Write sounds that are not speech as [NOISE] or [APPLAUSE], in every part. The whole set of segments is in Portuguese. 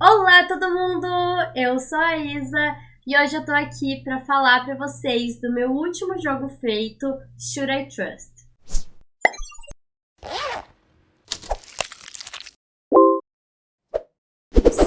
Olá todo mundo, eu sou a Isa e hoje eu tô aqui pra falar pra vocês do meu último jogo feito, Should I Trust?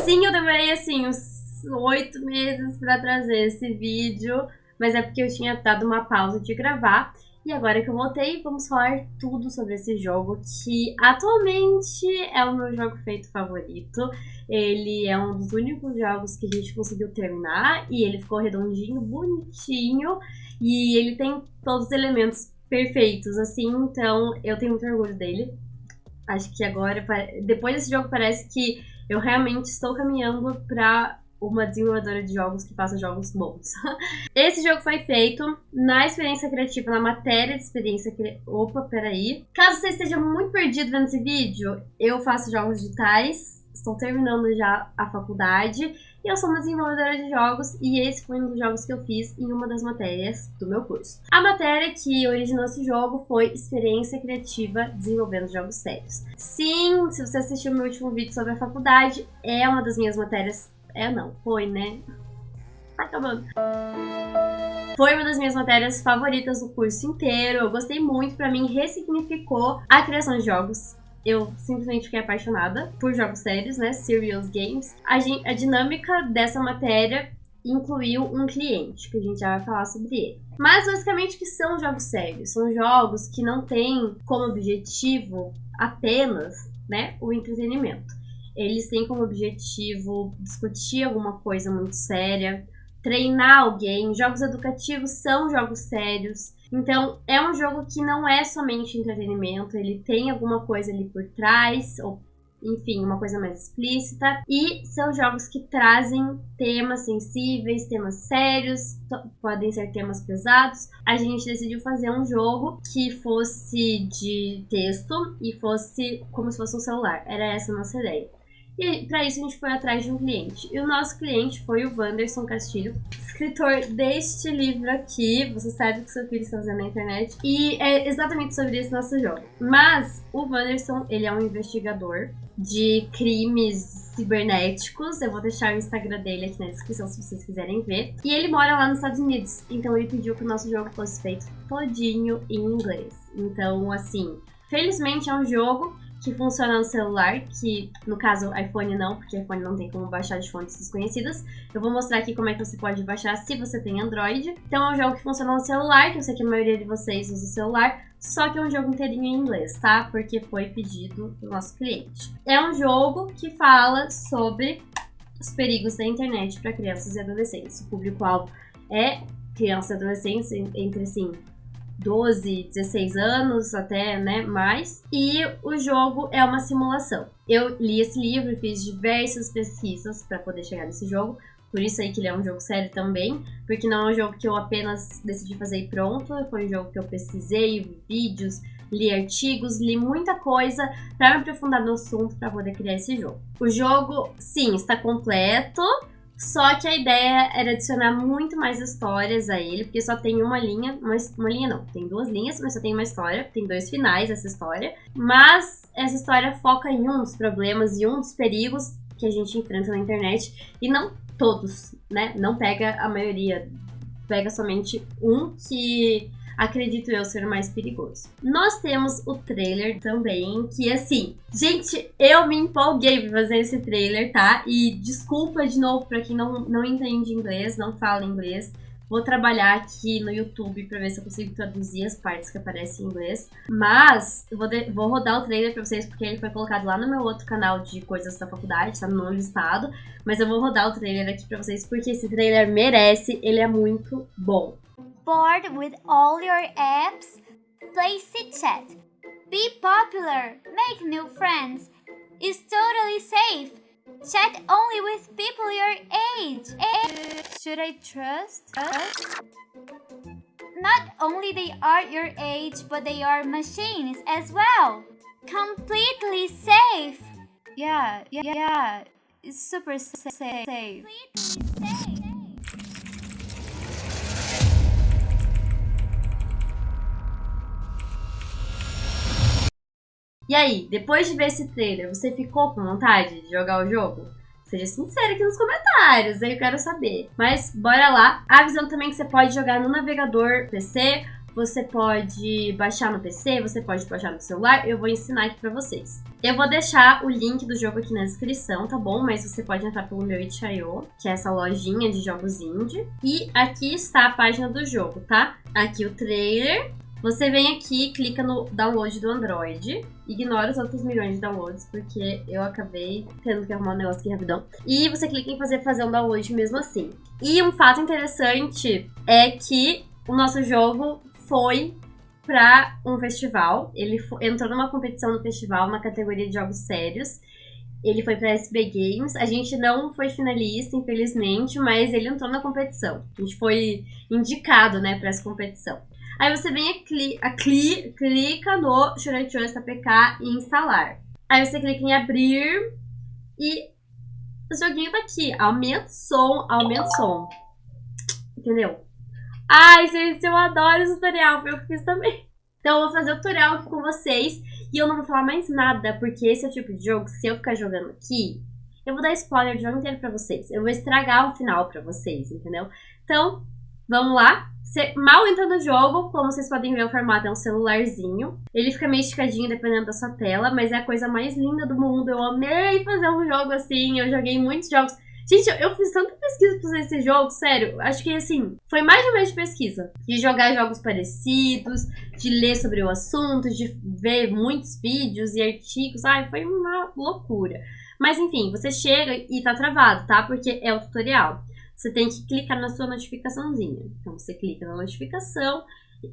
Sim, eu demorei assim uns oito meses pra trazer esse vídeo, mas é porque eu tinha dado uma pausa de gravar e agora que eu voltei, vamos falar tudo sobre esse jogo, que atualmente é o meu jogo feito favorito. Ele é um dos únicos jogos que a gente conseguiu terminar, e ele ficou redondinho, bonitinho, e ele tem todos os elementos perfeitos, assim, então eu tenho muito orgulho dele. Acho que agora, depois desse jogo, parece que eu realmente estou caminhando para uma desenvolvedora de jogos que faça jogos bons. [LAUGHS] Esse jogo foi feito na experiência criativa, na matéria de experiência criativa. Opa, peraí. Caso você esteja muito perdido vendo esse vídeo, eu faço jogos digitais, estou terminando já a faculdade e eu sou uma desenvolvedora de jogos e esse foi um dos jogos que eu fiz em uma das matérias do meu curso. A matéria que originou esse jogo foi Experiência Criativa Desenvolvendo Jogos Sérios. Sim, se você assistiu meu último vídeo sobre a faculdade, é uma das minhas matérias é não, foi, né? Tá acabando. Foi uma das minhas matérias favoritas do curso inteiro. Eu gostei muito, para mim ressignificou a criação de jogos. Eu simplesmente fiquei apaixonada por jogos sérios, né? Serious games. A, a dinâmica dessa matéria incluiu um cliente, que a gente já vai falar sobre ele. Mas basicamente que são jogos sérios, são jogos que não têm como objetivo apenas, né, o entretenimento. Eles têm como objetivo discutir alguma coisa muito séria, treinar alguém. Jogos educativos são jogos sérios. Então, é um jogo que não é somente entretenimento, ele tem alguma coisa ali por trás, ou enfim, uma coisa mais explícita. E são jogos que trazem temas sensíveis, temas sérios, podem ser temas pesados. A gente decidiu fazer um jogo que fosse de texto e fosse como se fosse um celular. Era essa a nossa ideia. E para isso a gente foi atrás de um cliente. E o nosso cliente foi o Wanderson Castilho, escritor deste livro aqui. Você sabe que seu filho está fazendo na internet. E é exatamente sobre esse nosso jogo. Mas o Wanderson, ele é um investigador de crimes cibernéticos. Eu vou deixar o Instagram dele aqui na descrição se vocês quiserem ver. E ele mora lá nos Estados Unidos. Então ele pediu que o nosso jogo fosse feito todinho em inglês. Então, assim, felizmente é um jogo que funciona no celular, que no caso iPhone não, porque iPhone não tem como baixar de fontes desconhecidas. Eu vou mostrar aqui como é que você pode baixar se você tem Android. Então é um jogo que funciona no celular, que eu sei que a maioria de vocês usa o celular, só que é um jogo inteirinho em inglês, tá? Porque foi pedido do nosso cliente. É um jogo que fala sobre os perigos da internet para crianças e adolescentes. O público-alvo é crianças e adolescentes entre, assim, 12, 16 anos, até né, mais. E o jogo é uma simulação. Eu li esse livro, fiz diversas pesquisas para poder chegar nesse jogo. Por isso aí que ele é um jogo sério também, porque não é um jogo que eu apenas decidi fazer e pronto, foi um jogo que eu pesquisei, vídeos, li artigos, li muita coisa para me aprofundar no assunto para poder criar esse jogo. O jogo, sim, está completo, só que a ideia era adicionar muito mais histórias a ele, porque só tem uma linha, uma, uma linha não, tem duas linhas, mas só tem uma história, tem dois finais essa história. Mas essa história foca em um dos problemas e um dos perigos que a gente enfrenta na internet, e não todos, né? Não pega a maioria, pega somente um que acredito eu ser mais perigoso. Nós temos o trailer também, que assim, gente, eu me empolguei pra fazer esse trailer, tá? E desculpa de novo pra quem não, não entende inglês, não fala inglês. Vou trabalhar aqui no YouTube pra ver se eu consigo traduzir as partes que aparecem em inglês. Mas eu vou, de, vou rodar o trailer pra vocês porque ele foi colocado lá no meu outro canal de coisas da faculdade, tá no listado. Mas eu vou rodar o trailer aqui pra vocês porque esse trailer merece, ele é muito bom. With all your apps? Play Sit Chat. Be popular, make new friends. It's totally safe. Chat only with people your age. Should I trust? Not only they are your age, but they are machines as well. Completely safe. Yeah, yeah, yeah. It's super safe. Completely safe. E aí, depois de ver esse trailer, você ficou com vontade de jogar o jogo? Seja sincero aqui nos comentários, aí eu quero saber. Mas bora lá. Avisando também que você pode jogar no navegador PC você pode baixar no PC, você pode baixar no celular, eu vou ensinar aqui pra vocês. Eu vou deixar o link do jogo aqui na descrição, tá bom? Mas você pode entrar pelo meu itch.io, que é essa lojinha de jogos indie. E aqui está a página do jogo, tá? Aqui o trailer. Você vem aqui, clica no download do Android, ignora os outros milhões de downloads, porque eu acabei tendo que arrumar um negócio aqui rapidão. E você clica em fazer, fazer um download mesmo assim. E um fato interessante é que o nosso jogo foi para um festival. Ele entrou numa competição no festival na categoria de jogos sérios. Ele foi para SB Games. A gente não foi finalista, infelizmente, mas ele entrou na competição. A gente foi indicado, né, para essa competição. Aí você vem a, cli a cli clica no Shuraitio SPK e instalar. Aí você clica em abrir e o joguinho tá aqui. Aumenta o som, aumenta o som. Entendeu? Ai, gente, eu adoro esse tutorial, eu fiz também. Então eu vou fazer o tutorial aqui com vocês e eu não vou falar mais nada, porque esse é o tipo de jogo se eu ficar jogando aqui, eu vou dar spoiler do jogo inteiro pra vocês. Eu vou estragar o final pra vocês, entendeu? Então, vamos lá. Você mal entra no jogo, como vocês podem ver, o formato é um celularzinho. Ele fica meio esticadinho dependendo da sua tela, mas é a coisa mais linda do mundo. Eu amei fazer um jogo assim, eu joguei muitos jogos Gente, eu, fiz tanta pesquisa pra fazer esse jogo, sério. Acho que, assim, foi mais de um mês de pesquisa. De jogar jogos parecidos, de ler sobre o assunto, de ver muitos vídeos e artigos. Ai, foi uma loucura. Mas, enfim, você chega e tá travado, tá? Porque é o tutorial. Você tem que clicar na sua notificaçãozinha. Então, você clica na notificação,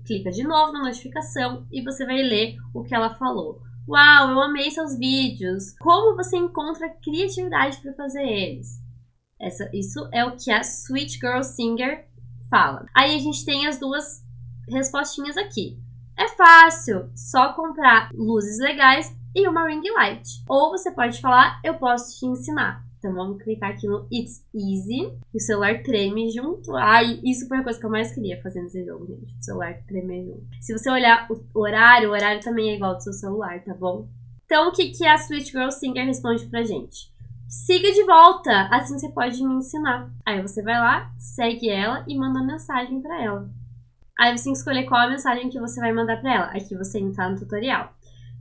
clica de novo na notificação e você vai ler o que ela falou. Uau, eu amei seus vídeos. Como você encontra criatividade para fazer eles? Essa, isso é o que a Sweet Girl Singer fala. Aí a gente tem as duas respostinhas aqui. É fácil, só comprar luzes legais e uma ring light. Ou você pode falar, eu posso te ensinar. Então vamos clicar aqui no It's Easy. o celular treme junto. Ai, isso foi a coisa que eu mais queria fazer nesse jogo, gente. O celular tremer junto. Se você olhar o horário, o horário também é igual do seu celular, tá bom? Então o que, que a Sweet Girl Singer responde pra gente? siga de volta, assim você pode me ensinar. Aí você vai lá, segue ela e manda mensagem para ela. Aí você tem que escolher qual a mensagem que você vai mandar para ela. Aqui você entra no tutorial.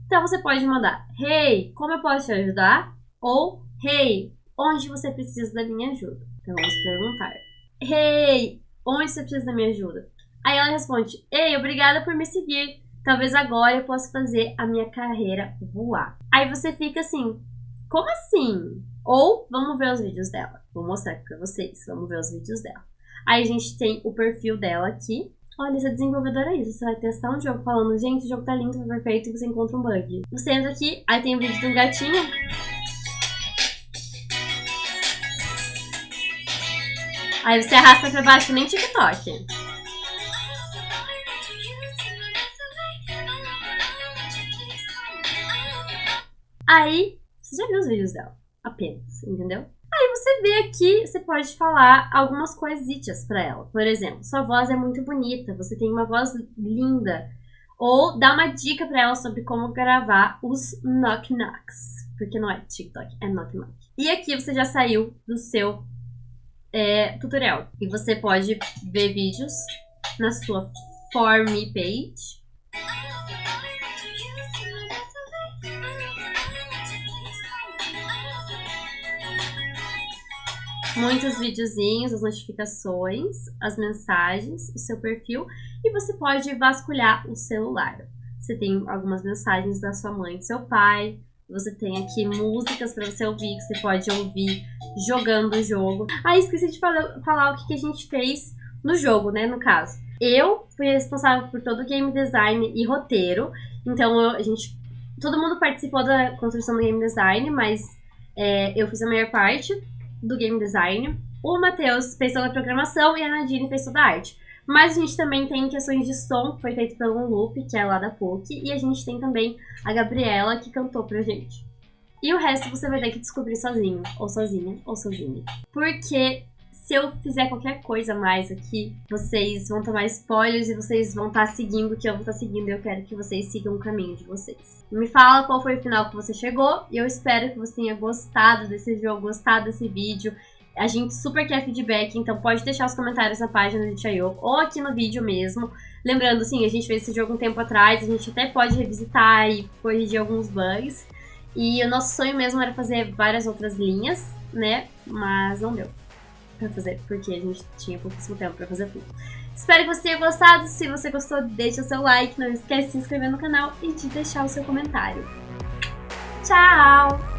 Então você pode mandar: Hey, como eu posso te ajudar? Ou Hey, onde você precisa da minha ajuda? Então vamos perguntar: Hey, onde você precisa da minha ajuda? Aí ela responde: Ei, obrigada por me seguir. Talvez agora eu possa fazer a minha carreira voar. Aí você fica assim: Como assim? Ou vamos ver os vídeos dela. Vou mostrar aqui pra vocês. Vamos ver os vídeos dela. Aí a gente tem o perfil dela aqui. Olha, essa desenvolvedora é isso. Você vai testar um jogo falando, gente, o jogo tá lindo, tá perfeito, e você encontra um bug. Você entra aqui, aí tem o vídeo de um gatinho. Aí você arrasta pra baixo, nem TikTok. Aí, você já viu os vídeos dela apenas, entendeu? Aí você vê aqui, você pode falar algumas coisitas para ela. Por exemplo, sua voz é muito bonita, você tem uma voz linda. Ou dá uma dica para ela sobre como gravar os knock knocks. Porque não é TikTok, é knock knock. E aqui você já saiu do seu é, tutorial. E você pode ver vídeos na sua For Me page. muitos videozinhos, as notificações, as mensagens, o seu perfil e você pode vasculhar o celular. Você tem algumas mensagens da sua mãe, do seu pai, você tem aqui músicas para você ouvir, que você pode ouvir jogando o jogo. Ah, esqueci de falar, falar o que, que a gente fez no jogo, né, no caso. Eu fui responsável por todo o game design e roteiro, então eu, a gente, todo mundo participou da construção do game design, mas é, eu fiz a maior parte do game design. O Matheus fez toda a programação e a Nadine fez toda a arte. Mas a gente também tem questões de som, que foi feito pelo Loop, que é lá da PUC. E a gente tem também a Gabriela, que cantou pra gente. E o resto você vai ter que descobrir sozinho, ou sozinha, ou sozinha. Porque se eu fizer qualquer coisa mais aqui, vocês vão tomar spoilers e vocês vão estar tá seguindo o que eu vou estar tá seguindo. Eu quero que vocês sigam o caminho de vocês. Me fala qual foi o final que você chegou e eu espero que você tenha gostado desse jogo, gostado desse vídeo. A gente super quer feedback, então pode deixar os comentários na página do Itch.io ou aqui no vídeo mesmo. Lembrando, sim, a gente fez esse jogo um tempo atrás, a gente até pode revisitar e corrigir alguns bugs. E o nosso sonho mesmo era fazer várias outras linhas, né? Mas não deu pra fazer, porque a gente tinha pouquíssimo tempo pra fazer tudo. Espero que você tenha gostado. Se você gostou, deixa o seu like. Não esquece de se inscrever no canal e de deixar o seu comentário. Tchau!